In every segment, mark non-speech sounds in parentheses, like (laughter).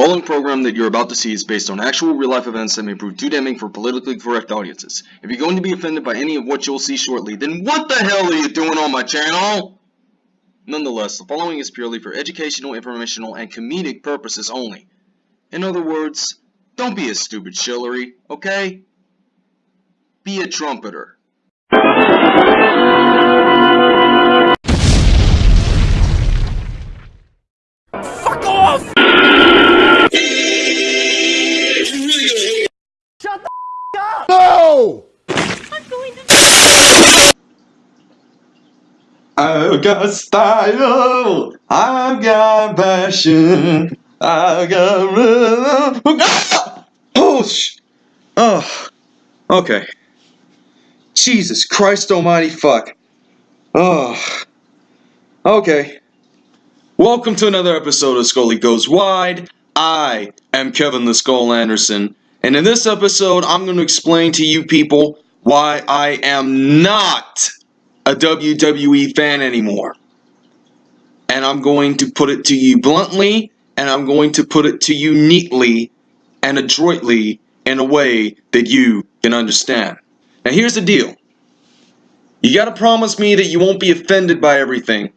following program that you're about to see is based on actual real-life events that may prove too damning for politically correct audiences. If you're going to be offended by any of what you'll see shortly, then what the hell are you doing on my channel? Nonetheless, the following is purely for educational, informational, and comedic purposes only. In other words, don't be a stupid shillery, okay? Be a trumpeter. I got style. I've got passion. I've got rhythm. Oh, sh- oh, okay. Jesus Christ Almighty, fuck. Oh, okay. Welcome to another episode of Scully Goes Wide. I am Kevin the Skull Anderson, and in this episode, I'm going to explain to you people why I am not a WWE fan anymore. And I'm going to put it to you bluntly, and I'm going to put it to you neatly and adroitly in a way that you can understand. Now, here's the deal you gotta promise me that you won't be offended by everything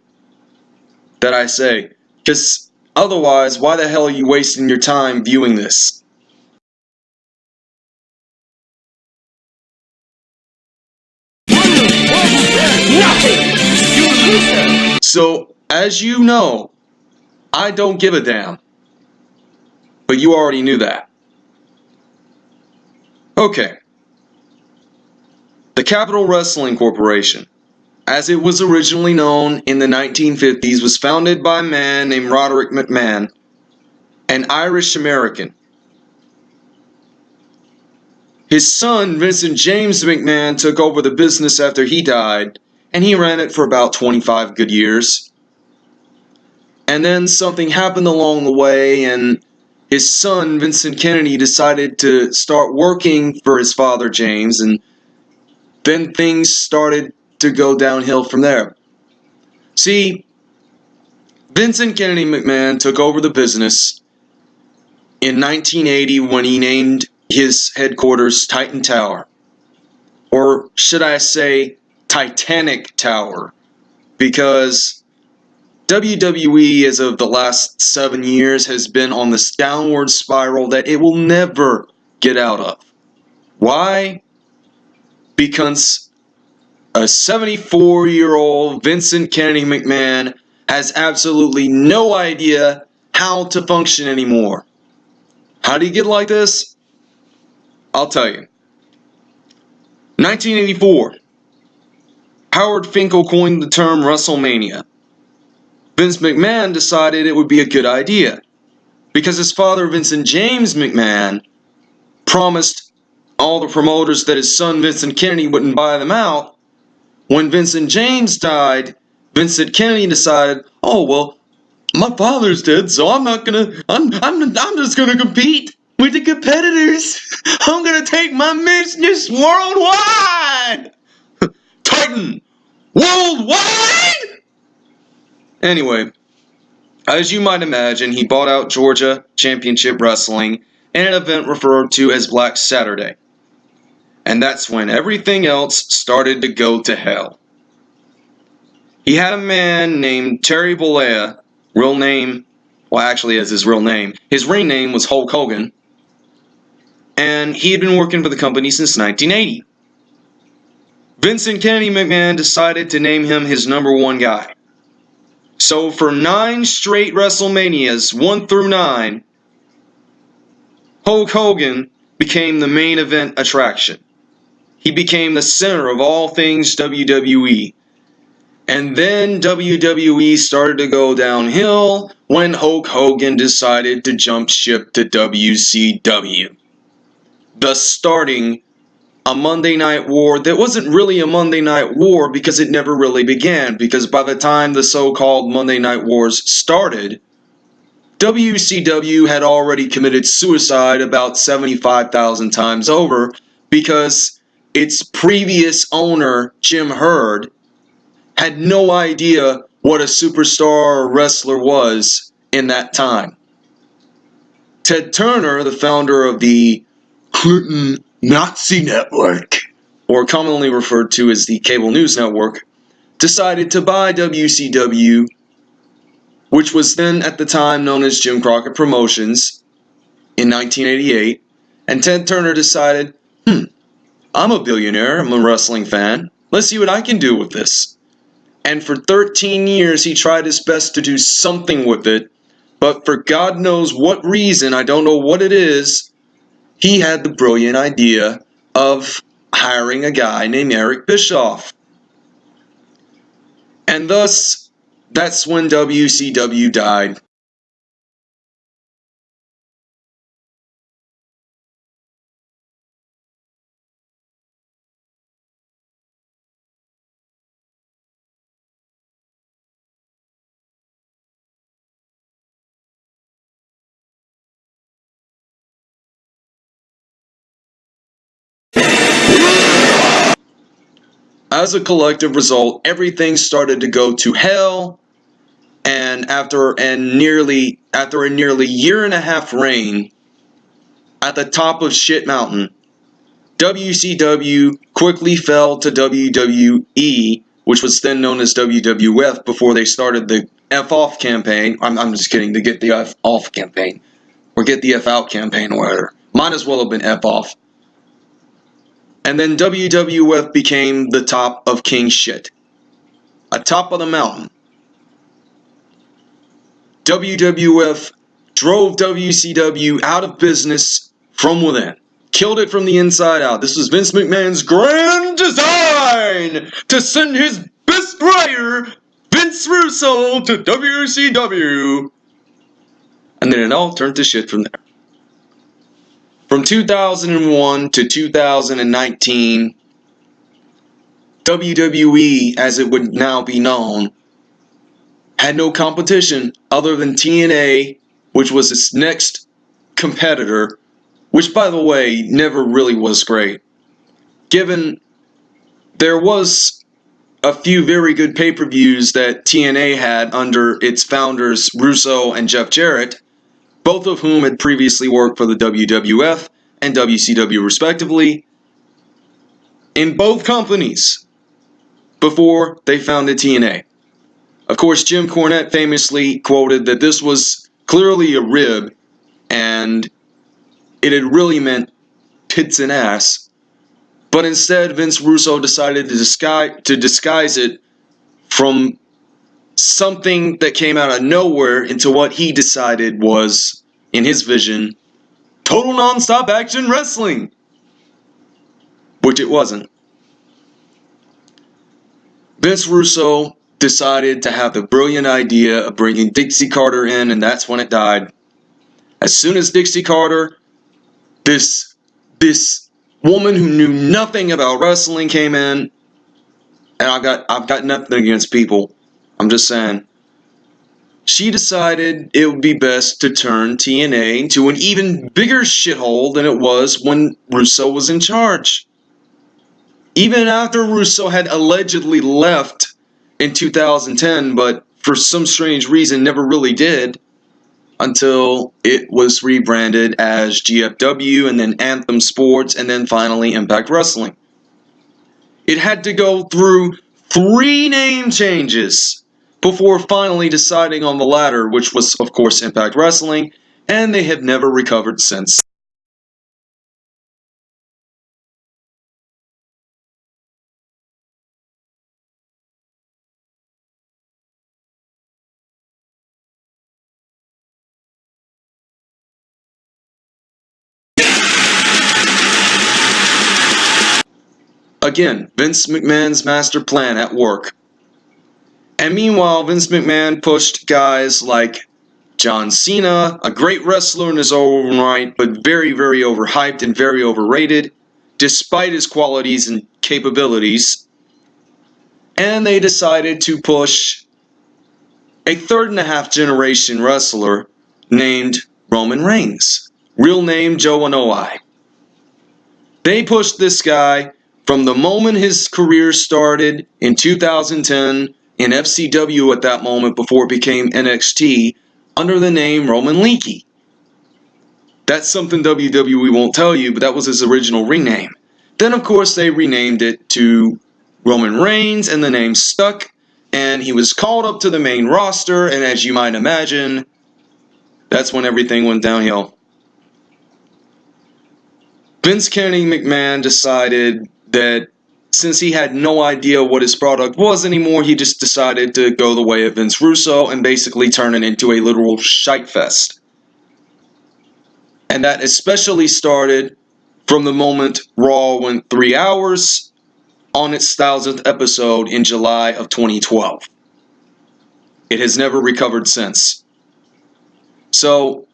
that I say, because otherwise, why the hell are you wasting your time viewing this? So, as you know, I don't give a damn. But you already knew that. Okay. The Capital Wrestling Corporation, as it was originally known in the 1950s, was founded by a man named Roderick McMahon, an Irish American. His son, Vincent James McMahon, took over the business after he died, and he ran it for about 25 good years. And then something happened along the way, and his son, Vincent Kennedy, decided to start working for his father, James, and then things started to go downhill from there. See, Vincent Kennedy McMahon took over the business in 1980 when he named his headquarters Titan Tower. Or should I say Titanic Tower? Because WWE, as of the last seven years, has been on this downward spiral that it will never get out of. Why? Because a 74 year old Vincent Kennedy McMahon has absolutely no idea how to function anymore. How do you get like this? I'll tell you. 1984. Howard Finkel coined the term WrestleMania. Vince McMahon decided it would be a good idea because his father, Vincent James McMahon, promised all the promoters that his son, Vincent Kennedy, wouldn't buy them out. When Vincent James died, Vincent Kennedy decided, oh, well, my father's dead, so I'm not gonna, I'm, I'm, I'm just gonna compete with the competitors. (laughs) I'm gonna take my business worldwide. Titan, worldwide. Anyway, as you might imagine, he bought out Georgia Championship Wrestling in an event referred to as Black Saturday. And that's when everything else started to go to hell. He had a man named Terry Bollea, real name, well, actually, as his real name. His ring name was Hulk Hogan, and he had been working for the company since 1980. Vincent Kennedy McMahon decided to name him his number one guy. So for nine straight WrestleManias, one through nine, Hulk Hogan became the main event attraction. He became the center of all things WWE. And then WWE started to go downhill when Hulk Hogan decided to jump ship to WCW. Thus starting a Monday Night War that wasn't really a Monday Night War because it never really began. Because by the time the so called Monday Night Wars started, WCW had already committed suicide about 75,000 times over because its previous owner, Jim Herd, had no idea what a superstar wrestler was in that time. Ted Turner, the founder of the Clinton Nazi Network, or commonly referred to as the Cable News Network, decided to buy WCW, which was then at the time known as Jim Crockett Promotions, in 1988. And Ted Turner decided, hmm, I'm a billionaire, I'm a wrestling fan, let's see what I can do with this. And for 13 years, he tried his best to do something with it, but for God knows what reason, I don't know what it is, he had the brilliant idea of hiring a guy named Eric Bischoff. And thus, that's when WCW died. As a collective result, everything started to go to hell. And after and nearly after a nearly year and a half reign at the top of Shit Mountain, WCW quickly fell to WWE, which was then known as WWF before they started the F off campaign. I'm, I'm just kidding, to get the F off campaign. Or get the F out campaign or whatever. Might as well have been F off. And then WWF became the top of king shit. Atop of the mountain. WWF drove WCW out of business from within. Killed it from the inside out. This was Vince McMahon's grand design to send his best writer, Vince Russo, to WCW. And then it all turned to shit from there. From 2001 to 2019, WWE, as it would now be known, had no competition other than TNA, which was its next competitor, which, by the way, never really was great. Given there was a few very good pay per views that TNA had under its founders, Russo and Jeff Jarrett, both of whom had previously worked for the WWF and WCW respectively, in both companies before they founded TNA. Of course, Jim Cornette famously quoted that this was clearly a rib and it had really meant tits and ass. But instead, Vince Russo decided to disguise, to disguise it from something that came out of nowhere into what he decided was, in his vision, total non-stop action wrestling. Which it wasn't. Vince Russo decided to have the brilliant idea of bringing Dixie Carter in, and that's when it died. As soon as Dixie Carter, this this woman who knew nothing about wrestling came in, and I've got I've got nothing against people. I'm just saying. She decided it would be best to turn TNA into an even bigger shithole than it was when Russo was in charge. Even after Russo had allegedly left in 2010, but for some strange reason never really did until it was rebranded as GFW and then Anthem Sports and then finally Impact Wrestling. It had to go through three name changes before finally deciding on the latter, which was, of course, Impact Wrestling, and they have never recovered since. Again, Vince McMahon's master plan at work. And meanwhile, Vince McMahon pushed guys like John Cena, a great wrestler in his own right, but very, very overhyped and very overrated, despite his qualities and capabilities. And they decided to push a third and a half generation wrestler named Roman Reigns, real name Joe Anoa'i. They pushed this guy from the moment his career started in 2010 in FCW at that moment before it became NXT under the name Roman Leakee. That's something WWE won't tell you, but that was his original ring name. Then, of course, they renamed it to Roman Reigns, and the name stuck, and he was called up to the main roster, and as you might imagine, that's when everything went downhill. Vince Kennedy McMahon decided that since he had no idea what his product was anymore, he just decided to go the way of Vince Russo and basically turn it into a literal shite fest. And that especially started from the moment Raw went three hours on its thousandth episode in July of 2012. It has never recovered since. So,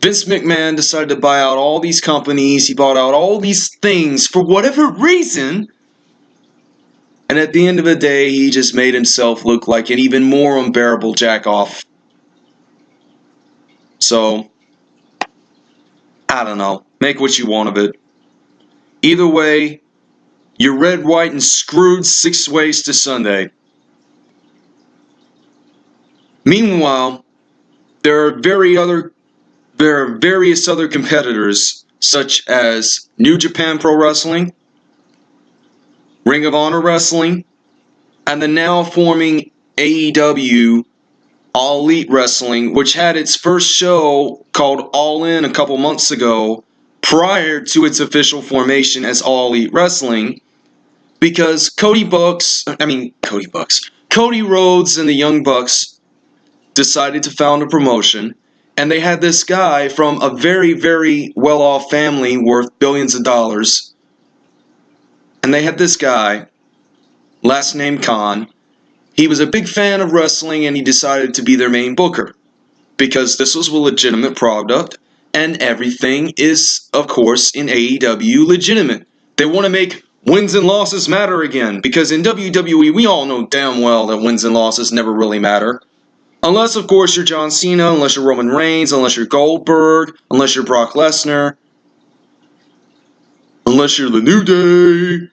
Vince McMahon decided to buy out all these companies, he bought out all these things for whatever reason and at the end of the day, he just made himself look like an even more unbearable jackoff. So, I don't know. Make what you want of it. Either way, you're red, white, and screwed six ways to Sunday. Meanwhile, there are very other there are various other competitors such as New Japan Pro Wrestling, Ring of Honor Wrestling, and the now forming AEW All Elite Wrestling, which had its first show called All In a couple months ago, prior to its official formation as All Elite Wrestling, because Cody Bucks, I mean, Cody Bucks, Cody Rhodes and the Young Bucks decided to found a promotion, and they had this guy from a very, very well off family worth billions of dollars and they had this guy, last name Khan. He was a big fan of wrestling and he decided to be their main booker because this was a legitimate product and everything is, of course, in AEW legitimate. They want to make wins and losses matter again because in WWE we all know damn well that wins and losses never really matter. Unless, of course, you're John Cena, unless you're Roman Reigns, unless you're Goldberg, unless you're Brock Lesnar, Unless you're the New Day.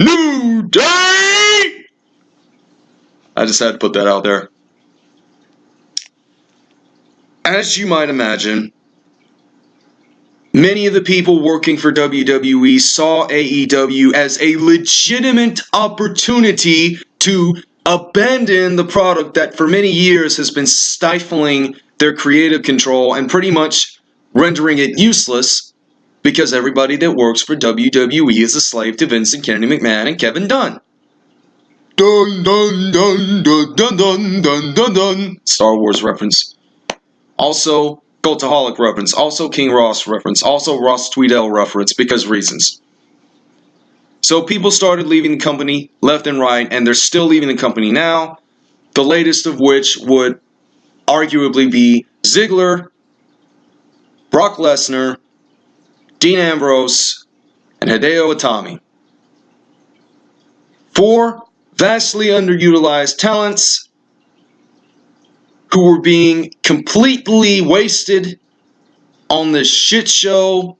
New Day! I just had to put that out there. As you might imagine, many of the people working for WWE saw AEW as a legitimate opportunity to abandon the product that for many years has been stifling their creative control and pretty much rendering it useless because everybody that works for WWE is a slave to Vincent Kennedy McMahon and Kevin Dunn. Dun dun dun dun dun dun dun dun dun. Star Wars reference. Also, Cultaholic reference. Also, King Ross reference. Also, Ross Tweedale reference because reasons. So people started leaving the company left and right, and they're still leaving the company now. The latest of which would arguably be Ziggler, Brock Lesnar, Dean Ambrose, and Hideo Itami. Four vastly underutilized talents who were being completely wasted on this shit show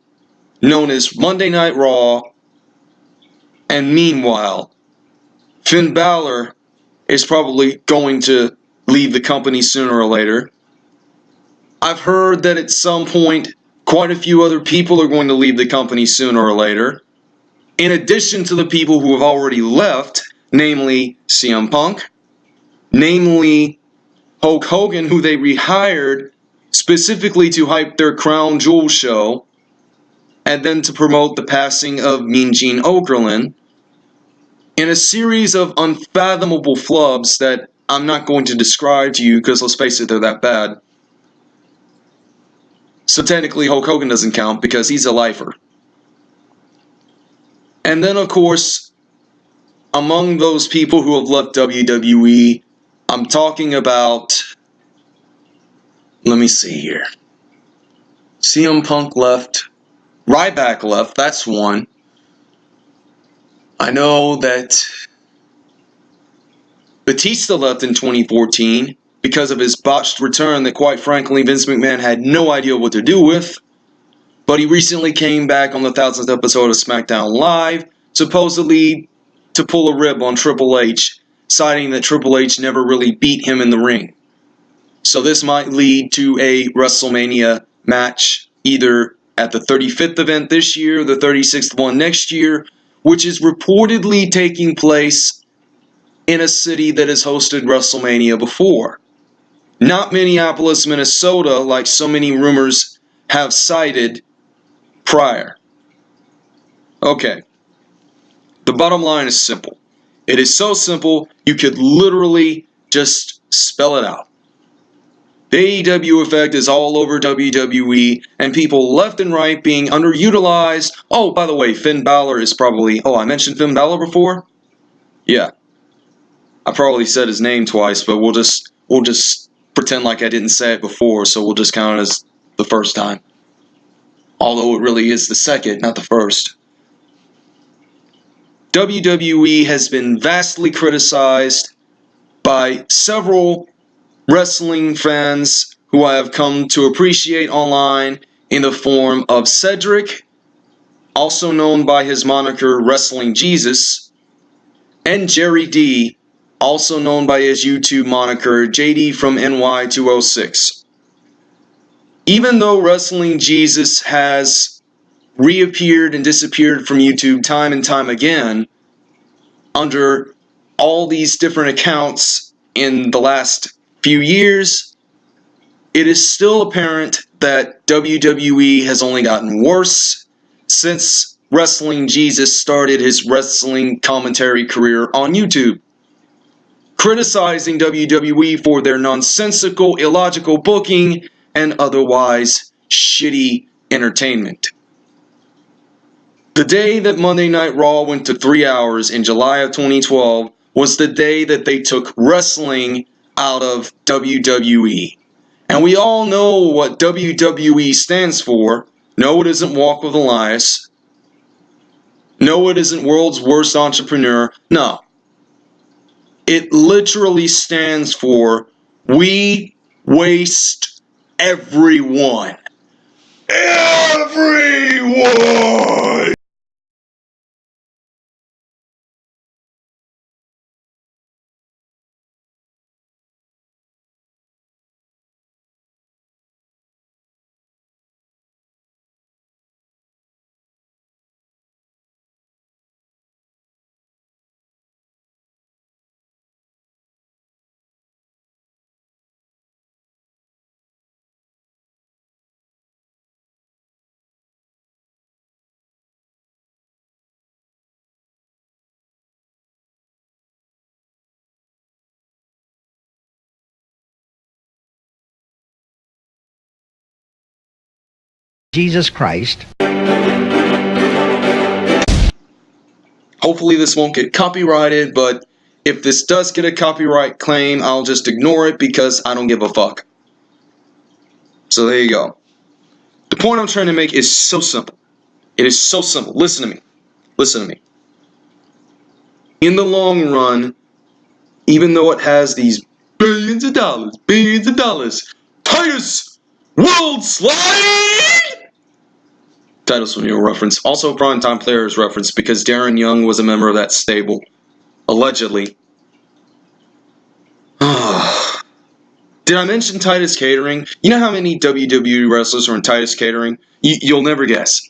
known as Monday Night Raw. And meanwhile, Finn Balor is probably going to leave the company sooner or later. I've heard that at some point Quite a few other people are going to leave the company sooner or later. In addition to the people who have already left, namely CM Punk, namely Hulk Hogan, who they rehired specifically to hype their Crown Jewel show, and then to promote the passing of Mean Gene Okerlund, in a series of unfathomable flubs that I'm not going to describe to you because let's face it, they're that bad. So technically, Hulk Hogan doesn't count because he's a lifer. And then, of course, among those people who have left WWE, I'm talking about. Let me see here. CM Punk left. Ryback left. That's one. I know that Batista left in 2014 because of his botched return that, quite frankly, Vince McMahon had no idea what to do with. But he recently came back on the thousandth episode of SmackDown Live, supposedly to pull a rib on Triple H, citing that Triple H never really beat him in the ring. So this might lead to a WrestleMania match either at the 35th event this year, the 36th one next year, which is reportedly taking place in a city that has hosted WrestleMania before. Not Minneapolis, Minnesota, like so many rumors have cited prior. Okay. The bottom line is simple. It is so simple, you could literally just spell it out. The AEW effect is all over WWE, and people left and right being underutilized. Oh, by the way, Finn Balor is probably. Oh, I mentioned Finn Balor before? Yeah. I probably said his name twice, but we'll just we'll just pretend like I didn't say it before, so we'll just count it as the first time. Although it really is the second, not the first. WWE has been vastly criticized by several wrestling fans who I have come to appreciate online in the form of Cedric, also known by his moniker Wrestling Jesus, and Jerry D, also known by his YouTube moniker JD from NY206. Even though Wrestling Jesus has reappeared and disappeared from YouTube time and time again under all these different accounts in the last few years, it is still apparent that WWE has only gotten worse since Wrestling Jesus started his wrestling commentary career on YouTube. Criticizing WWE for their nonsensical, illogical booking and otherwise shitty entertainment. The day that Monday Night Raw went to three hours in July of 2012 was the day that they took wrestling out of WWE. And we all know what WWE stands for. No, it isn't Walk with Elias. No, it isn't World's Worst Entrepreneur. No. It literally stands for We Waste Everyone. Everyone! Jesus Christ. Hopefully, this won't get copyrighted, but if this does get a copyright claim, I'll just ignore it because I don't give a fuck. So, there you go. The point I'm trying to make is so simple. It is so simple. Listen to me. Listen to me. In the long run, even though it has these billions of dollars, billions of dollars, Titus World Slide! Titus O'Neil reference. Also, Primetime Players reference because Darren Young was a member of that stable. Allegedly. (sighs) Did I mention Titus Catering? You know how many WWE wrestlers are in Titus Catering? You, you'll never guess.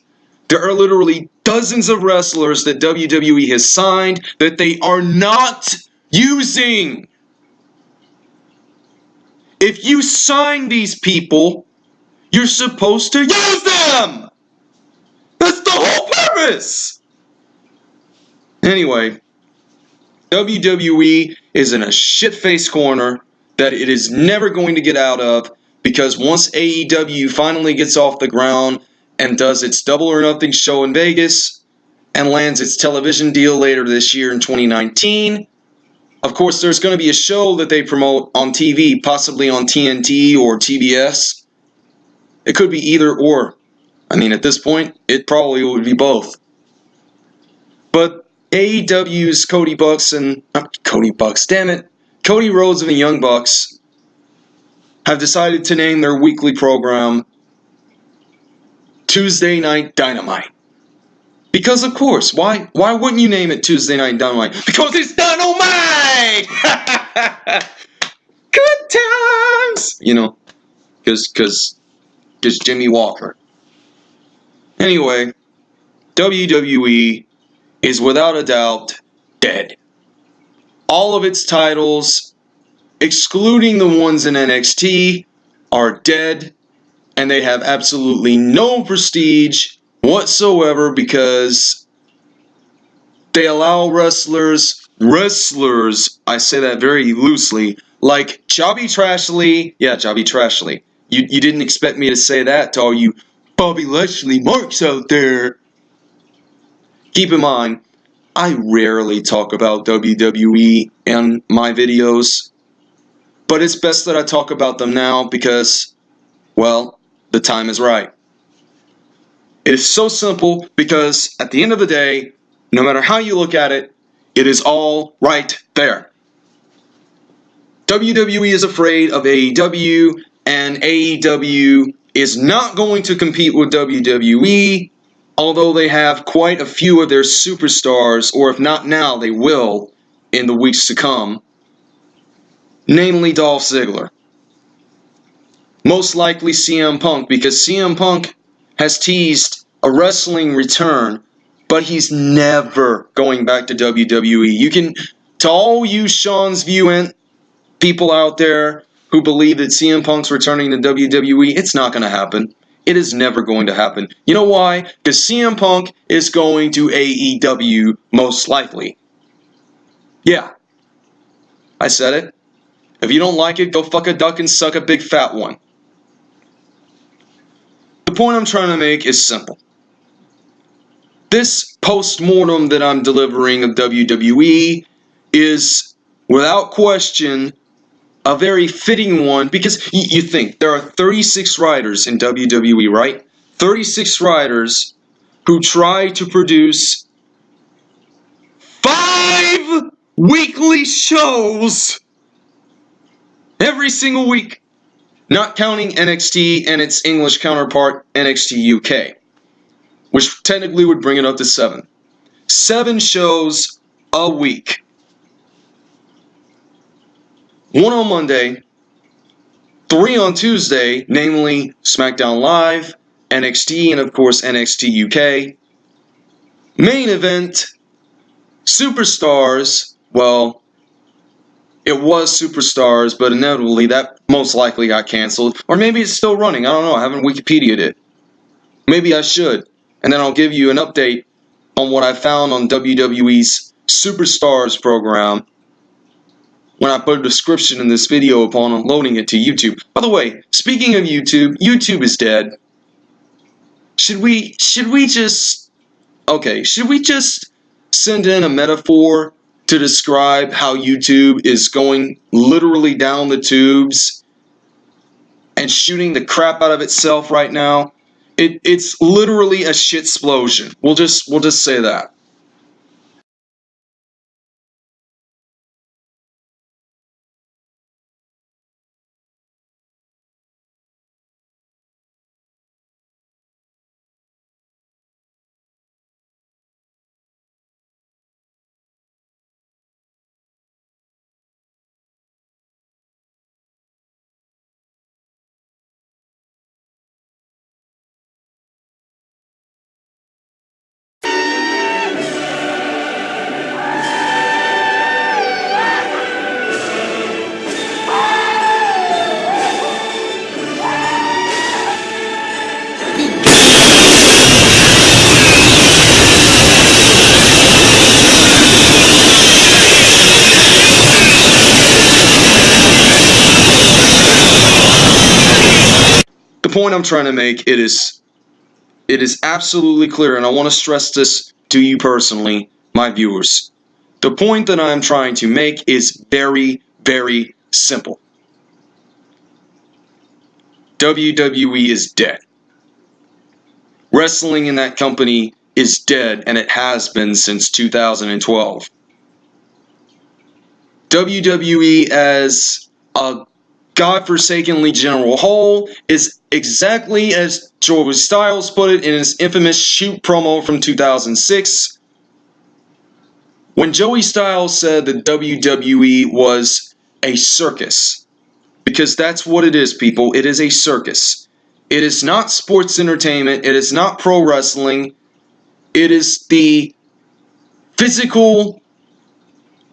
There are literally dozens of wrestlers that WWE has signed that they are not using. If you sign these people, you're supposed to use them! The whole purpose! Anyway, WWE is in a shit face corner that it is never going to get out of because once AEW finally gets off the ground and does its double or nothing show in Vegas and lands its television deal later this year in 2019, of course, there's going to be a show that they promote on TV, possibly on TNT or TBS. It could be either or. I mean, at this point, it probably would be both. But AEW's Cody Bucks and not Cody Bucks, damn it, Cody Rhodes and the Young Bucks have decided to name their weekly program Tuesday Night Dynamite. Because of course, why why wouldn't you name it Tuesday Night Dynamite? Because it's dynamite! (laughs) Good times! You know, because because because Jimmie Walker. Anyway, WWE is without a doubt dead. All of its titles, excluding the ones in NXT, are dead, and they have absolutely no prestige whatsoever because they allow wrestlers, wrestlers, I say that very loosely, like Bobby Trashley, yeah, Bobby Trashley. You, you didn't expect me to say that to all you Bobby Lashley marks out there. Keep in mind, I rarely talk about WWE in my videos, but it's best that I talk about them now because, well, the time is right. It is so simple because at the end of the day, no matter how you look at it, it is all right there. WWE is afraid of AEW, and AEW is not going to compete with WWE, although they have quite a few of their superstars, or if not now, they will in the weeks to come, namely Dolph Ziggler. Most likely CM Punk, because CM Punk has teased a wrestling return, but he's never going back to WWE. You can, to all you Sean's Viewant people out there who believe that CM Punk's returning to WWE, it's not going to happen. It is never going to happen. You know why? Because CM Punk is going to AEW most likely. Yeah. I said it. If you don't like it, go fuck a duck and suck a big fat one. The point I'm trying to make is simple. This post-mortem that I'm delivering of WWE is, without question, a very fitting one because you think there are 36 writers in WWE, right? 36 writers who try to produce five weekly shows every single week, not counting NXT and its English counterpart, NXT UK, which technically would bring it up to seven. Seven shows a week one on Monday, three on Tuesday, namely SmackDown Live, NXT, and of course NXT UK. Main event, Superstars, well, it was Superstars, but inevitably that most likely got canceled. Or maybe it's still running, I don't know, I haven't Wikipedia'd it. Maybe I should. And then I'll give you an update on what I found on WWE's Superstars program when I put a description in this video upon uploading it to YouTube. By the way, speaking of YouTube, YouTube is dead. Should we, should we just, okay, should we just send in a metaphor to describe how YouTube is going literally down the tubes and shooting the crap out of itself right now? It, it's literally a shit explosion. We'll just, we'll just say that. Point I'm trying to make, it is it is absolutely clear, and I want to stress this to you personally, my viewers. The point that I'm trying to make is very, very simple. WWE is dead. Wrestling in that company is dead, and it has been since 2012. WWE as a godforsakenly general whole is exactly as Joey Styles put it in his infamous shoot promo from 2006. When Joey Styles said that WWE was a circus, because that's what it is, people. It is a circus. It is not sports entertainment. It is not pro wrestling. It is the physical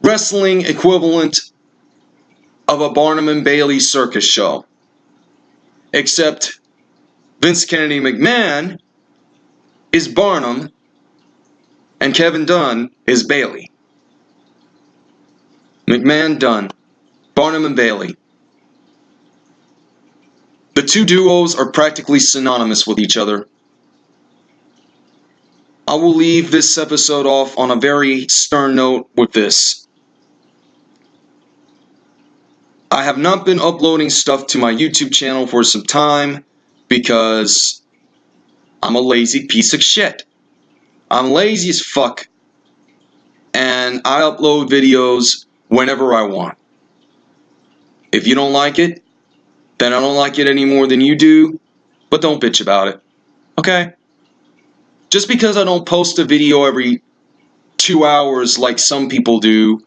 wrestling equivalent of a Barnum and Bailey circus show. Except Vince Kennedy McMahon is Barnum and Kevin Dunn is Bailey. McMahon Dunn. Barnum and Bailey. The two duos are practically synonymous with each other. I will leave this episode off on a very stern note with this. I have not been uploading stuff to my YouTube channel for some time because I'm a lazy piece of shit. I'm lazy as fuck. And I upload videos whenever I want. If you don't like it, then I don't like it any more than you do, but don't bitch about it. Okay? Just because I don't post a video every two hours like some people do,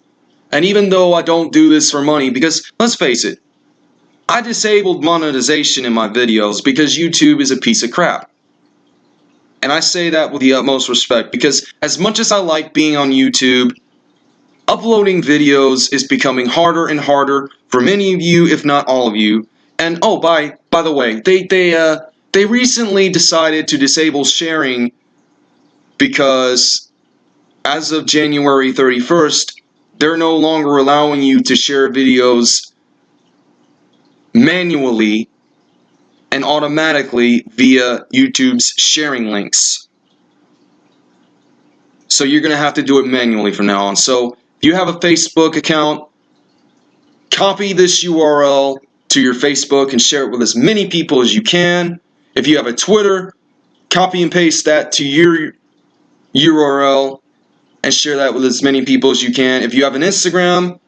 and even though I don't do this for money, because let's face it, I disabled monetization in my videos because YouTube is a piece of crap. And I say that with the utmost respect because as much as I like being on YouTube, uploading videos is becoming harder and harder for many of you, if not all of you. And oh, by by the way, they they uh they recently decided to disable sharing because as of January 31st, they're no longer allowing you to share videos manually and automatically via YouTube's sharing links. So you're going to have to do it manually from now on. So if you have a Facebook account, copy this URL to your Facebook and share it with as many people as you can. If you have a Twitter, copy and paste that to your URL and share that with as many people as you can. If you have an Instagram,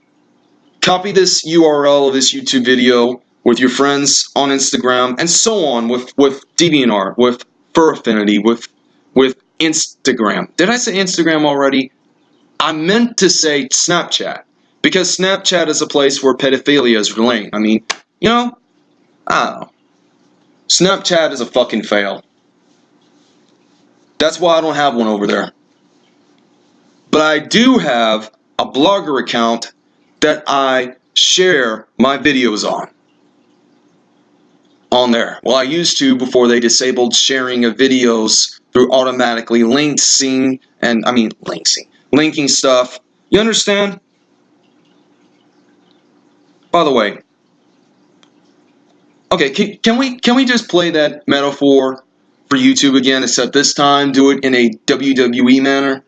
copy this URL of this YouTube video with your friends on Instagram and so on with with DeviantArt, with Fur Affinity, with with Instagram. Did I say Instagram already? I meant to say Snapchat because Snapchat is a place where pedophilia is relaying. I mean, you know, I know. Snapchat is a fucking fail. That's why I don't have one over there. But I do have a blogger account that I share my videos on. On there. Well, I used to before they disabled sharing of videos through automatically linking and I mean linking, linking stuff. You understand? By the way, okay, can, can we can we just play that metaphor for YouTube again, except this time do it in a WWE manner?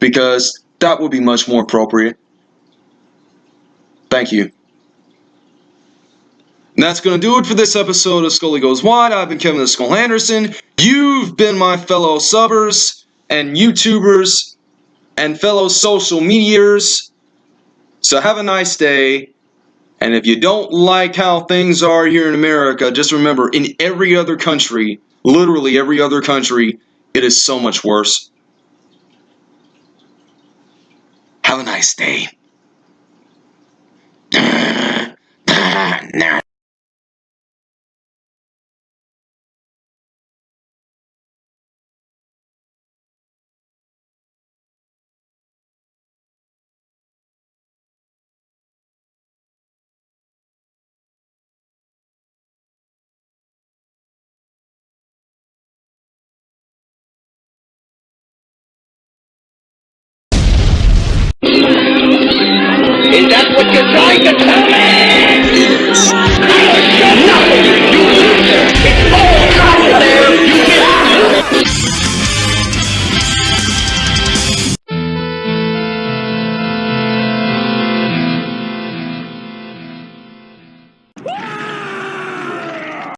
Because that would be much more appropriate. Thank you. And that's going to do it for this episode of Scully Goes Wide. I've been Kevin the Skull Anderson. You've been my fellow subbers and YouTubers and fellow social medias. So have a nice day. And if you don't like how things are here in America, just remember in every other country, literally every other country, it is so much worse. Have a nice day. (clears throat)